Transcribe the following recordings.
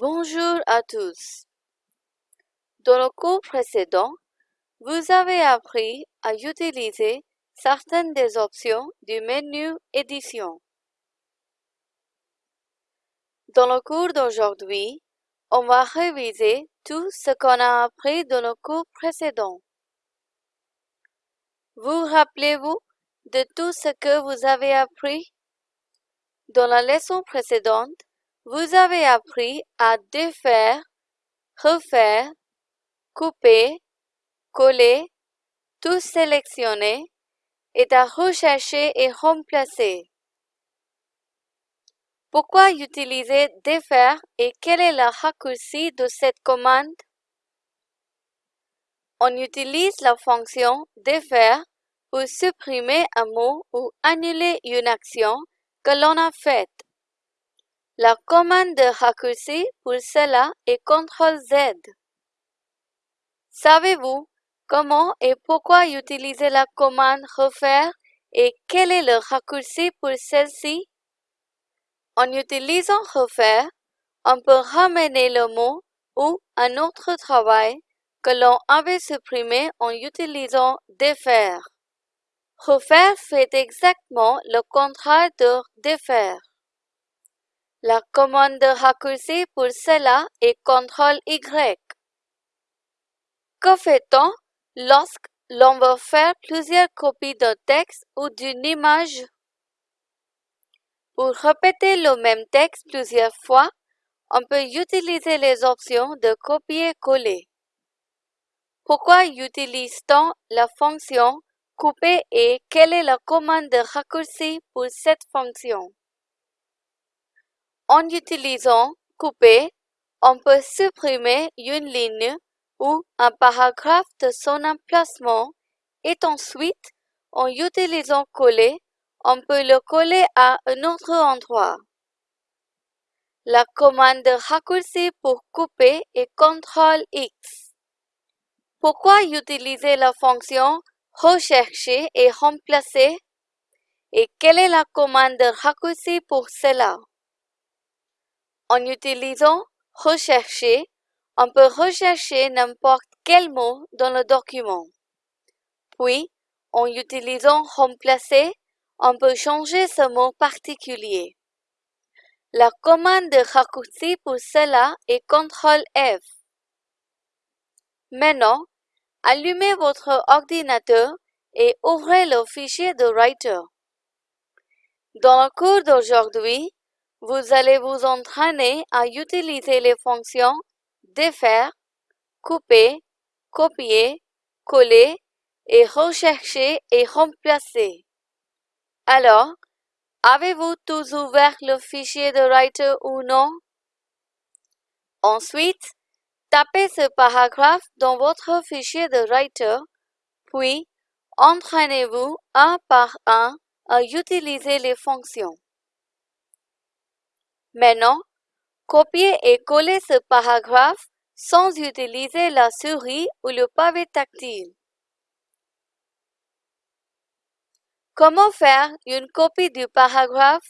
Bonjour à tous. Dans le cours précédent, vous avez appris à utiliser certaines des options du menu Édition. Dans le cours d'aujourd'hui, on va réviser tout ce qu'on a appris dans le cours précédent. Vous rappelez-vous de tout ce que vous avez appris? Dans la leçon précédente, vous avez appris à défaire, refaire, couper, coller, tout sélectionner et à rechercher et remplacer. Pourquoi utiliser défaire et quel est le raccourci de cette commande? On utilise la fonction défaire pour supprimer un mot ou annuler une action que l'on a faite. La commande de raccourci pour cela est CTRL-Z. Savez-vous comment et pourquoi utiliser la commande refaire et quel est le raccourci pour celle-ci? En utilisant refaire, on peut ramener le mot ou un autre travail que l'on avait supprimé en utilisant défaire. Refaire fait exactement le contraire de défaire. La commande de raccourci pour cela est CTRL-Y. Que fait-on lorsque l'on veut faire plusieurs copies d'un texte ou d'une image? Pour répéter le même texte plusieurs fois, on peut utiliser les options de copier-coller. Pourquoi utilise-t-on la fonction couper et quelle est la commande de raccourci pour cette fonction? En utilisant couper, on peut supprimer une ligne ou un paragraphe de son emplacement et ensuite, en utilisant coller, on peut le coller à un autre endroit. La commande de raccourci pour couper est CTRL-X. Pourquoi utiliser la fonction rechercher et remplacer et quelle est la commande de raccourci pour cela? En utilisant rechercher, on peut rechercher n'importe quel mot dans le document. Puis, en utilisant remplacer, on peut changer ce mot particulier. La commande de raccourci pour cela est CTRL F. Maintenant, allumez votre ordinateur et ouvrez le fichier de Writer. Dans le cours d'aujourd'hui, vous allez vous entraîner à utiliser les fonctions défaire, couper, copier, coller et rechercher et remplacer. Alors, avez-vous tous ouvert le fichier de Writer ou non? Ensuite, tapez ce paragraphe dans votre fichier de Writer, puis entraînez-vous un par un à utiliser les fonctions. Maintenant, copiez et collez ce paragraphe sans utiliser la souris ou le pavé tactile. Comment faire une copie du paragraphe?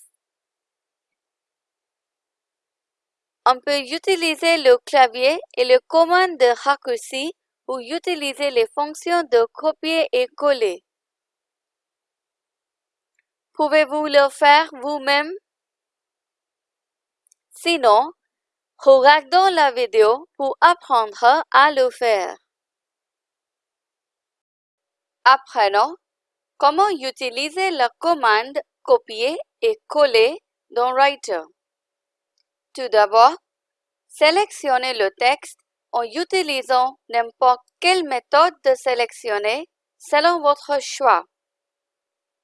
On peut utiliser le clavier et le commande de raccourci ou utiliser les fonctions de copier et coller. Pouvez-vous le faire vous-même? Sinon, regardons la vidéo pour apprendre à le faire. Apprenons Comment utiliser la commande copier et coller dans Writer? Tout d'abord, sélectionnez le texte en utilisant n'importe quelle méthode de sélectionner selon votre choix.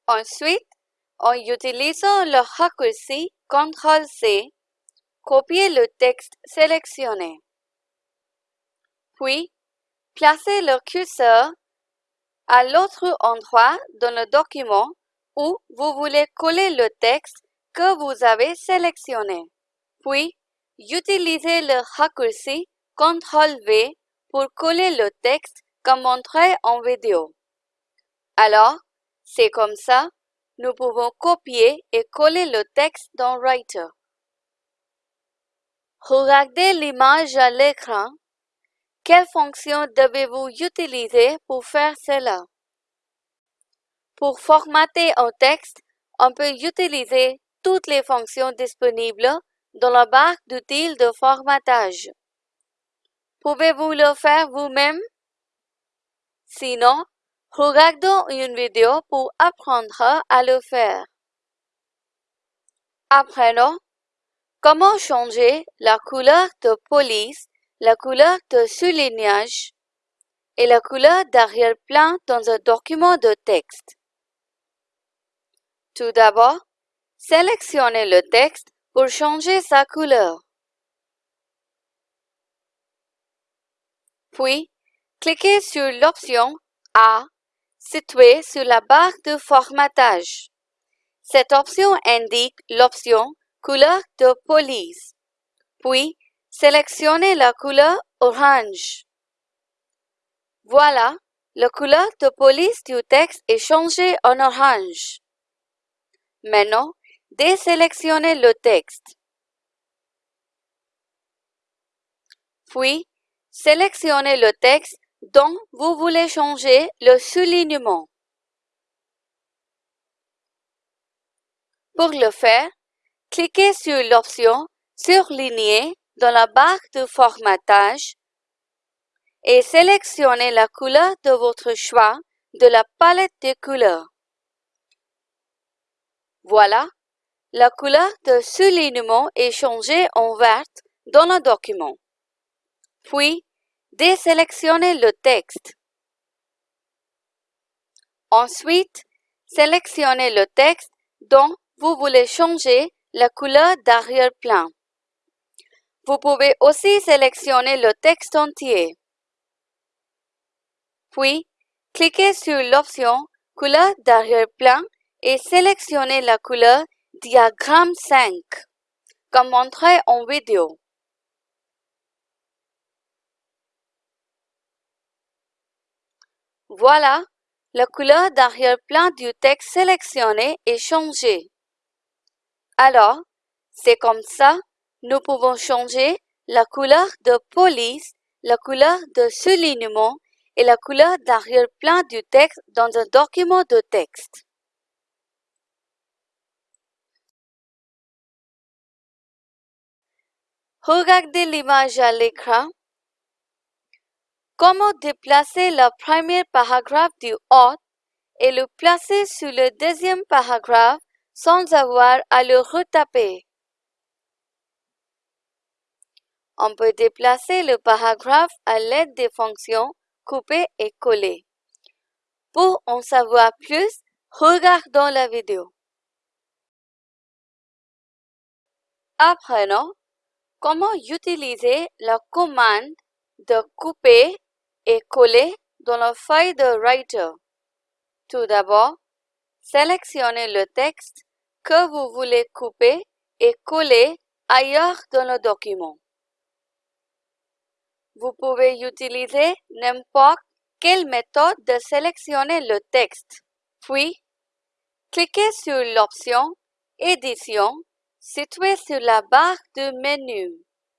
Ensuite, en utilisant le raccourci CTRL-C, copiez le texte sélectionné. Puis, placez le curseur à l'autre endroit dans le document où vous voulez coller le texte que vous avez sélectionné. Puis, utilisez le raccourci CTRL-V pour coller le texte comme montré en vidéo. Alors, c'est comme ça, nous pouvons copier et coller le texte dans Writer. Regardez l'image à l'écran. Quelle fonction devez-vous utiliser pour faire cela? Pour formater un texte, on peut utiliser toutes les fonctions disponibles dans la barre d'outils de formatage. Pouvez-vous le faire vous-même? Sinon, regardons une vidéo pour apprendre à le faire. Apprenons comment changer la couleur de police, la couleur de soulignage et la couleur d'arrière-plan dans un document de texte? Tout d'abord, sélectionnez le texte pour changer sa couleur. Puis, cliquez sur l'option A située sur la barre de formatage. Cette option indique l'option Couleur de police. Puis, sélectionnez la couleur orange. Voilà, la couleur de police du texte est changée en orange. Maintenant, désélectionnez le texte. Puis, sélectionnez le texte dont vous voulez changer le soulignement. Pour le faire, cliquez sur l'option Surligner dans la barre de formatage et sélectionnez la couleur de votre choix de la palette de couleurs. Voilà, la couleur de soulignement est changée en verte dans le document. Puis, désélectionnez le texte. Ensuite, sélectionnez le texte dont vous voulez changer la couleur d'arrière-plan. Vous pouvez aussi sélectionner le texte entier. Puis, cliquez sur l'option Couleur d'arrière-plan et sélectionnez la couleur Diagramme 5, comme montré en vidéo. Voilà, la couleur d'arrière-plan du texte sélectionné est changée. Alors, c'est comme ça, nous pouvons changer la couleur de police, la couleur de soulignement et la couleur d'arrière-plan du texte dans un document de texte. Regardez l'image à l'écran. Comment déplacer le premier paragraphe du haut et le placer sur le deuxième paragraphe sans avoir à le retaper. On peut déplacer le paragraphe à l'aide des fonctions couper et coller. Pour en savoir plus, regardons la vidéo. Apprenons Comment utiliser la commande de couper et coller dans la feuille de Writer? Tout d'abord, sélectionnez le texte que vous voulez couper et coller ailleurs dans le document. Vous pouvez utiliser n'importe quelle méthode de sélectionner le texte. Puis, cliquez sur l'option Édition situé sur la barre de menu,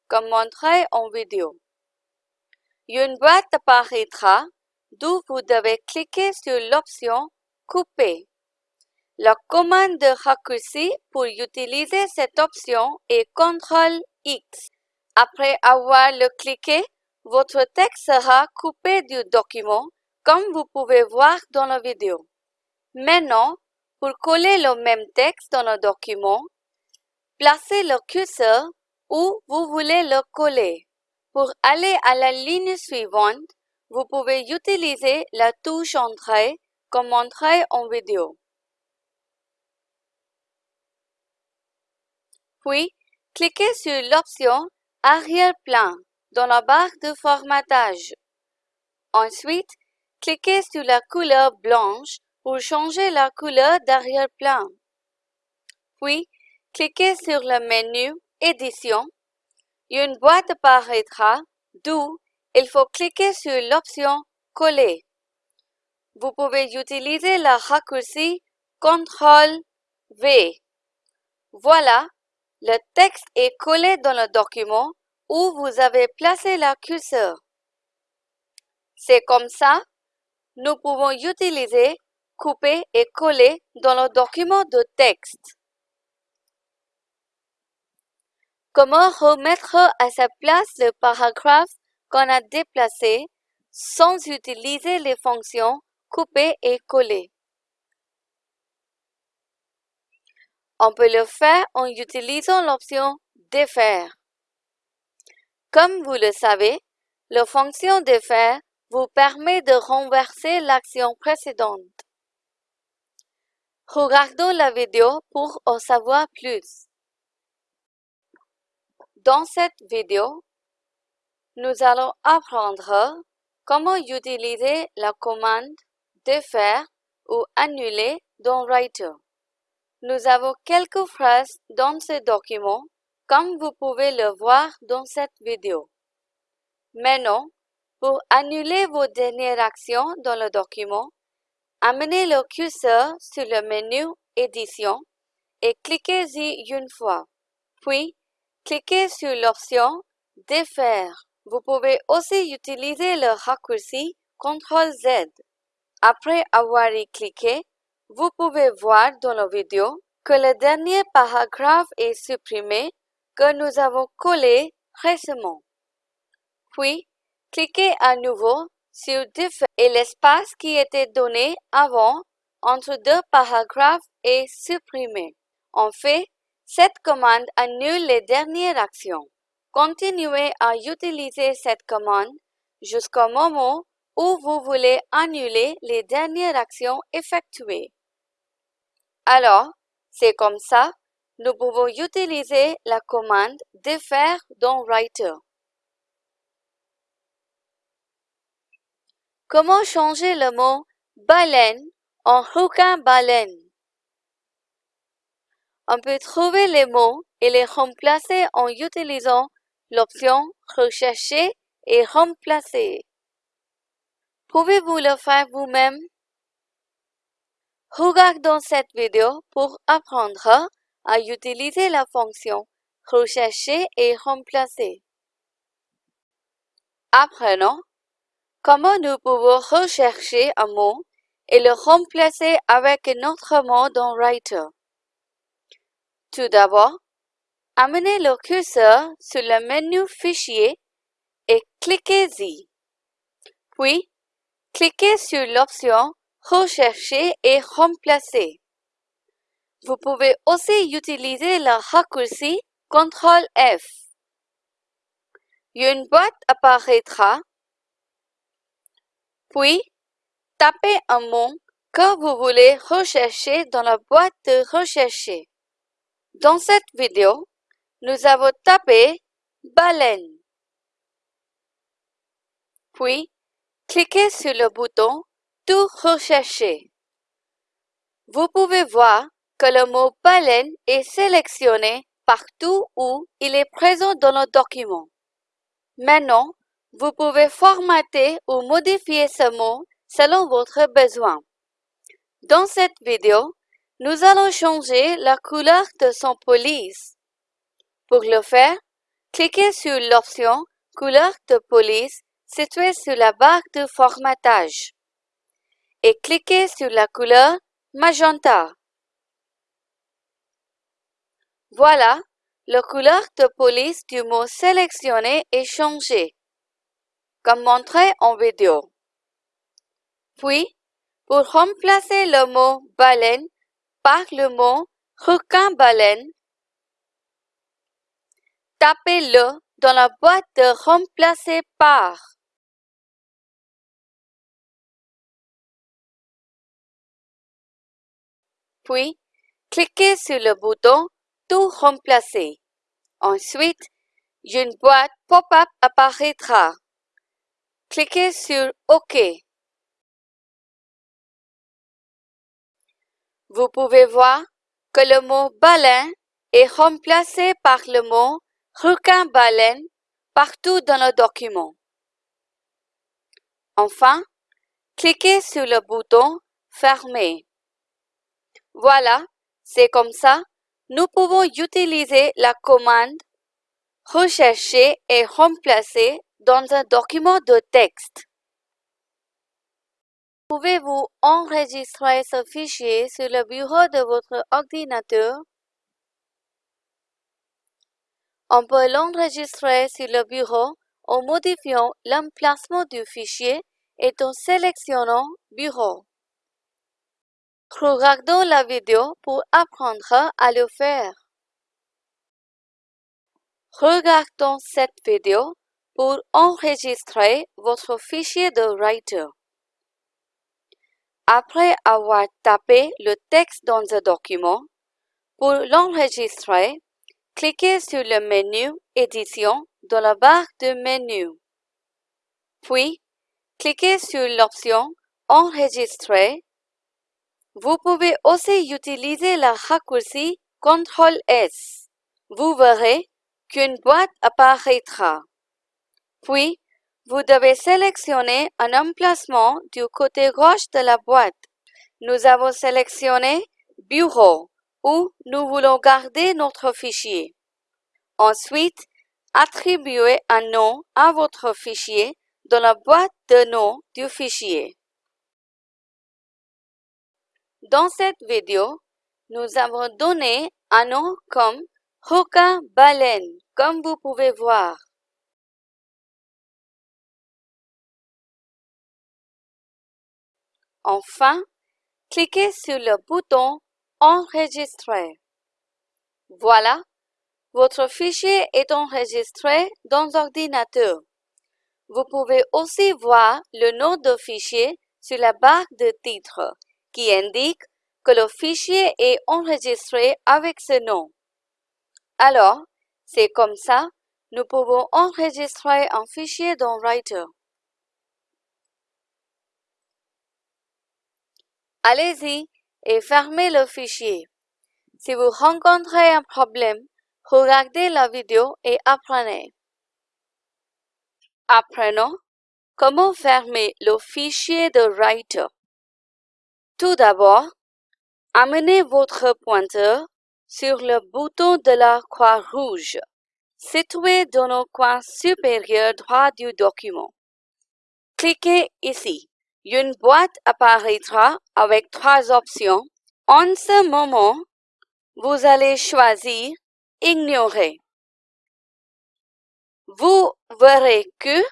comme montré en vidéo. Une boîte apparaîtra d'où vous devez cliquer sur l'option Couper. La commande de raccourci pour utiliser cette option est CTRL X. Après avoir le cliqué, votre texte sera coupé du document, comme vous pouvez voir dans la vidéo. Maintenant, pour coller le même texte dans le document, Placez le curseur où vous voulez le coller. Pour aller à la ligne suivante, vous pouvez utiliser la touche Entrée comme montré en vidéo. Puis, cliquez sur l'option Arrière-plan dans la barre de formatage. Ensuite, cliquez sur la couleur blanche pour changer la couleur d'arrière-plan. Puis, Cliquez sur le menu Édition. Une boîte apparaîtra d'où il faut cliquer sur l'option Coller. Vous pouvez utiliser la raccourci CTRL V. Voilà, le texte est collé dans le document où vous avez placé la curseur. C'est comme ça, nous pouvons utiliser couper et coller dans le document de texte. Comment remettre à sa place le paragraphe qu'on a déplacé sans utiliser les fonctions couper et coller? On peut le faire en utilisant l'option Défaire. Comme vous le savez, la fonction Défaire vous permet de renverser l'action précédente. Regardons la vidéo pour en savoir plus. Dans cette vidéo, nous allons apprendre comment utiliser la commande défaire ou annuler dans Writer. Nous avons quelques phrases dans ce document, comme vous pouvez le voir dans cette vidéo. Maintenant, pour annuler vos dernières actions dans le document, amenez le curseur sur le menu Édition et cliquez-y une fois. Puis, Cliquez sur l'option Défaire. Vous pouvez aussi utiliser le raccourci CTRL-Z. Après avoir y cliqué, vous pouvez voir dans la vidéo que le dernier paragraphe est supprimé que nous avons collé récemment. Puis, cliquez à nouveau sur Défaire et l'espace qui était donné avant entre deux paragraphes est supprimé. En fait, cette commande annule les dernières actions. Continuez à utiliser cette commande jusqu'au moment où vous voulez annuler les dernières actions effectuées. Alors, c'est comme ça, nous pouvons utiliser la commande défaire dans Writer. Comment changer le mot baleine en requin baleine? On peut trouver les mots et les remplacer en utilisant l'option Rechercher et remplacer. Pouvez-vous le faire vous-même? Regardons cette vidéo pour apprendre à utiliser la fonction Rechercher et remplacer. Apprenons comment nous pouvons rechercher un mot et le remplacer avec un autre mot dans Writer. Tout d'abord, amenez le curseur sur le menu Fichier et cliquez-y. Puis, cliquez sur l'option Rechercher et remplacer. Vous pouvez aussi utiliser le raccourci CTRL F. Une boîte apparaîtra, puis tapez un mot que vous voulez rechercher dans la boîte de rechercher. Dans cette vidéo, nous avons tapé baleine. Puis, cliquez sur le bouton Tout rechercher. Vous pouvez voir que le mot baleine est sélectionné partout où il est présent dans le document. Maintenant, vous pouvez formater ou modifier ce mot selon votre besoin. Dans cette vidéo, nous allons changer la couleur de son police. Pour le faire, cliquez sur l'option Couleur de police située sur la barre de formatage et cliquez sur la couleur magenta. Voilà, la couleur de police du mot sélectionné est changée, comme montré en vidéo. Puis, pour remplacer le mot baleine par le mot requin-baleine, tapez-le dans la boîte de remplacer par. Puis, cliquez sur le bouton Tout remplacer. Ensuite, une boîte pop-up apparaîtra. Cliquez sur OK. Vous pouvez voir que le mot baleine est remplacé par le mot requin-baleine partout dans le document. Enfin, cliquez sur le bouton Fermer. Voilà, c'est comme ça, nous pouvons utiliser la commande rechercher et remplacer dans un document de texte. Pouvez-vous enregistrer ce fichier sur le bureau de votre ordinateur? On peut l'enregistrer sur le bureau en modifiant l'emplacement du fichier et en sélectionnant Bureau. Regardons la vidéo pour apprendre à le faire. Regardons cette vidéo pour enregistrer votre fichier de Writer. Après avoir tapé le texte dans un document, pour l'enregistrer, cliquez sur le menu Édition dans la barre de menu. Puis, cliquez sur l'option Enregistrer. Vous pouvez aussi utiliser la raccourci CTRL S. Vous verrez qu'une boîte apparaîtra. Puis, vous devez sélectionner un emplacement du côté gauche de la boîte. Nous avons sélectionné Bureau, où nous voulons garder notre fichier. Ensuite, attribuez un nom à votre fichier dans la boîte de nom du fichier. Dans cette vidéo, nous avons donné un nom comme Hoka Baleine, comme vous pouvez voir. Enfin, cliquez sur le bouton Enregistrer. Voilà, votre fichier est enregistré dans l'ordinateur. Vous pouvez aussi voir le nom de fichier sur la barre de titre qui indique que le fichier est enregistré avec ce nom. Alors, c'est comme ça, nous pouvons enregistrer un fichier dans Writer. Allez-y et fermez le fichier. Si vous rencontrez un problème, regardez la vidéo et apprenez. Apprenons comment fermer le fichier de Writer. Tout d'abord, amenez votre pointeur sur le bouton de la croix rouge, situé dans le coin supérieur droit du document. Cliquez ici. Une boîte apparaîtra avec trois options. En ce moment, vous allez choisir Ignorer. Vous verrez que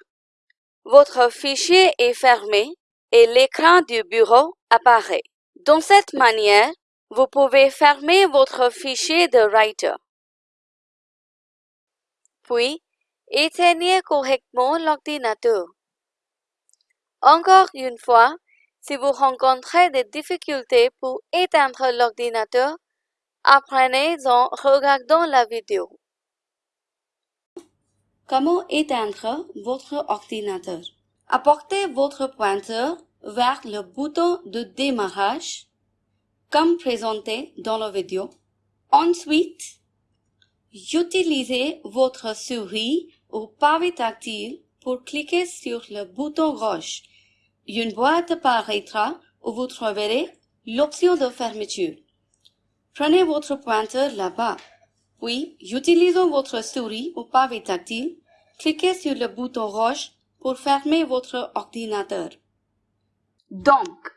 votre fichier est fermé et l'écran du bureau De cette manière, vous pouvez fermer votre fichier de Writer. Puis, éteignez correctement l'ordinateur. Encore une fois, si vous rencontrez des difficultés pour éteindre l'ordinateur, apprenez en regardant la vidéo. Comment éteindre votre ordinateur? Apportez votre pointeur vers le bouton de démarrage, comme présenté dans la vidéo. Ensuite, utilisez votre souris ou pavé tactile pour cliquer sur le bouton gauche. Une boîte apparaîtra où vous trouverez l'option de fermeture. Prenez votre pointeur là-bas. Puis, utilisant votre souris ou pavé tactile, cliquez sur le bouton rouge pour fermer votre ordinateur. Donc,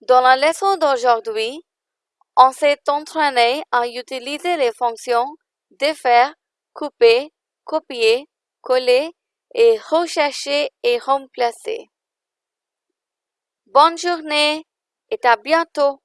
dans la leçon d'aujourd'hui, on s'est entraîné à utiliser les fonctions défaire, couper, copier, coller et rechercher et remplacer. Bonne journée et à bientôt.